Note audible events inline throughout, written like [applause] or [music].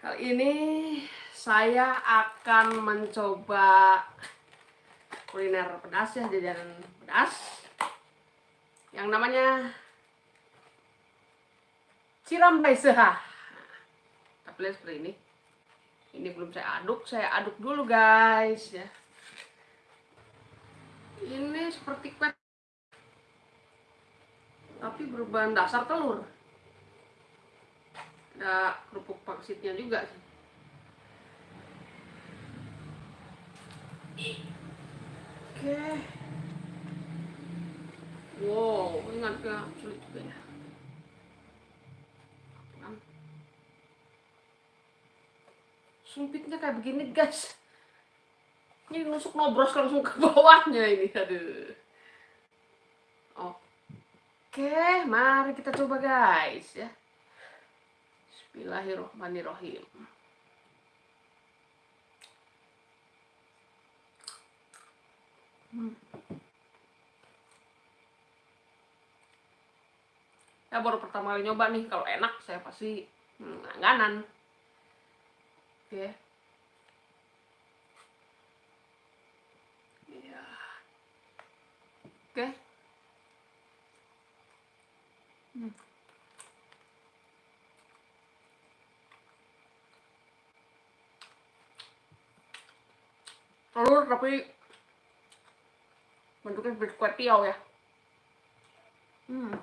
Kali ini saya akan mencoba kuliner pedas ya, jajanan pedas yang namanya cirambai seha. Kita lihat seperti ini. Ini belum saya aduk, saya aduk dulu guys ya. Ini seperti kue tapi berbahan dasar telur ada kerupuk pangsitnya juga sih. Oke. Wow ini agak sulit juga ya. Sumpitnya kayak begini guys. Ini nusuk nobros langsung ke bawahnya ini aduh. Oke mari kita coba guys ya Bismillahirrahmanirrahim. Hmm. Ya baru pertama kali nyoba nih, kalau enak saya pasti hmm, langganan. Oke. Ya. Oke. Hmm. Telur tapi bentuknya seperti kue tiaw ya hmm.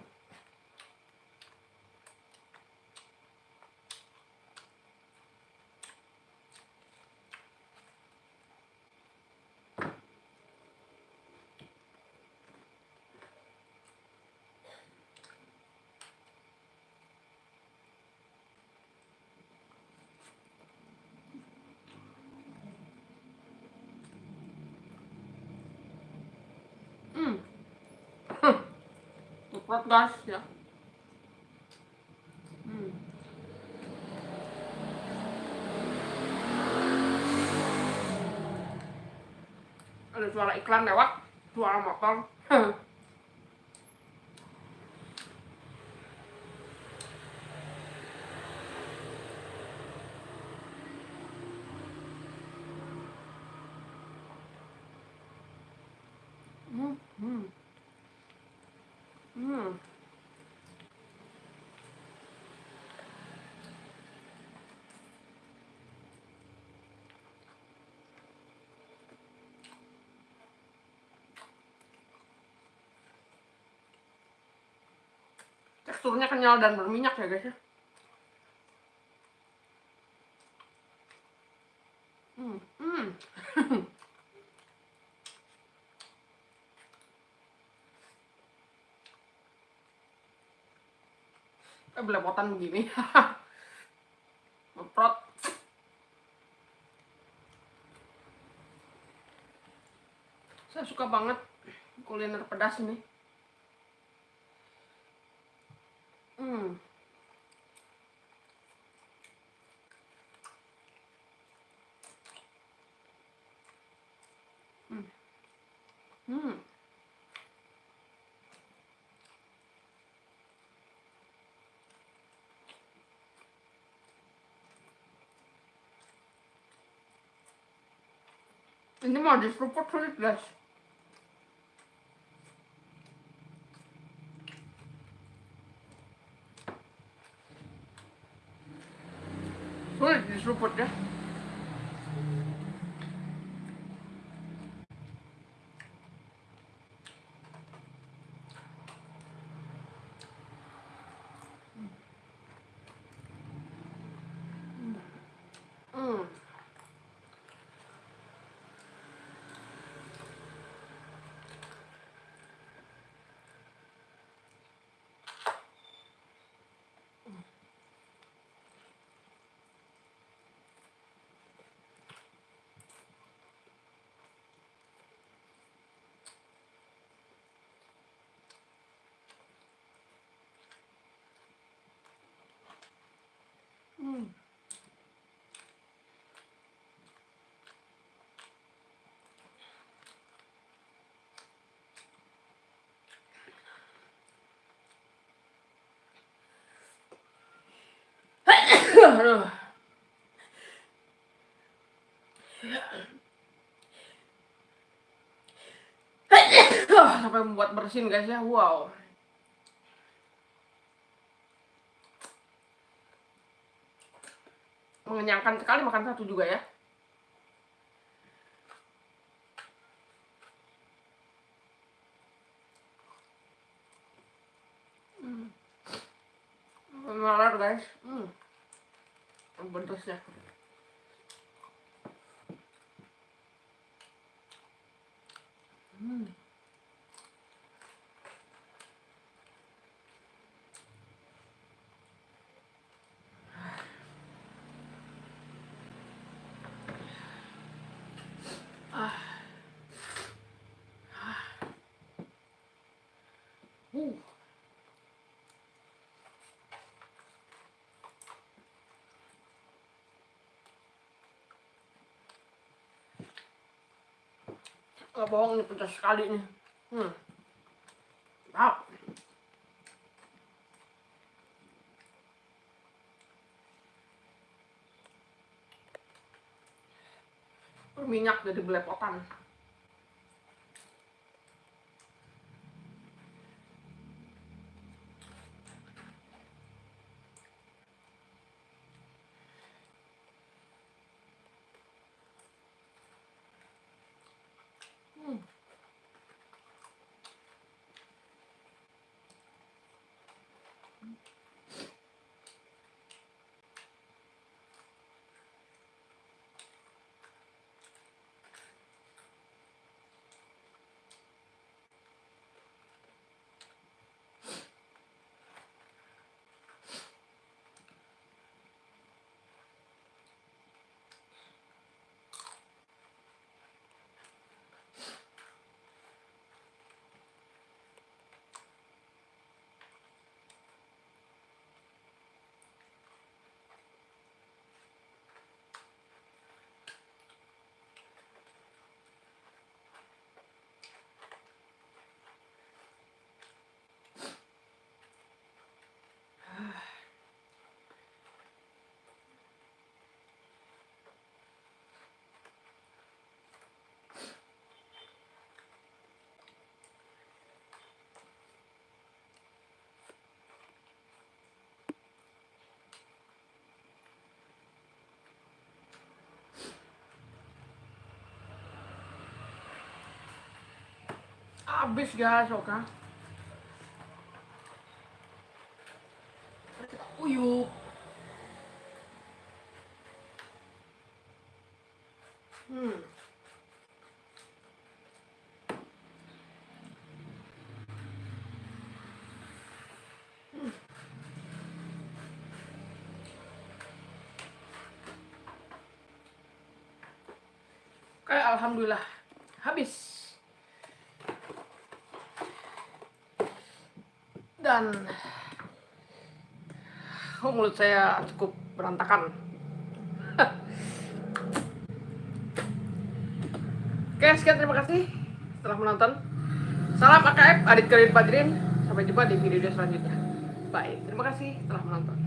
Ya. Hmm. Ada suara iklan lewat, suara motor. hmm. Hmm. Teksturnya kenyal dan berminyak ya guys ya. Hmm. Hmm. [laughs] eh belepotan begini. [laughs] Memprot saya suka banget kuliner pedas ini. Hmm. Hmm 근데 맛있어 버터를 맛있어 Olha, desculpa, né? aduh. Sampai membuat bersin guys ya. Wow. Mengenyangkan sekali makan satu juga ya. 음. Gak bohong ini pedas sekali nih. Hmm. Wow. Minyak jadi belepotan. Habis guys oke uyuk hmm. Kayak alhamdulillah. Habis. Dan [sighs] oh, mulut saya cukup berantakan. [laughs] Oke sekian terima kasih telah menonton. Salam AKF adik kalian Padrin sampai jumpa di video selanjutnya. Bye terima kasih telah menonton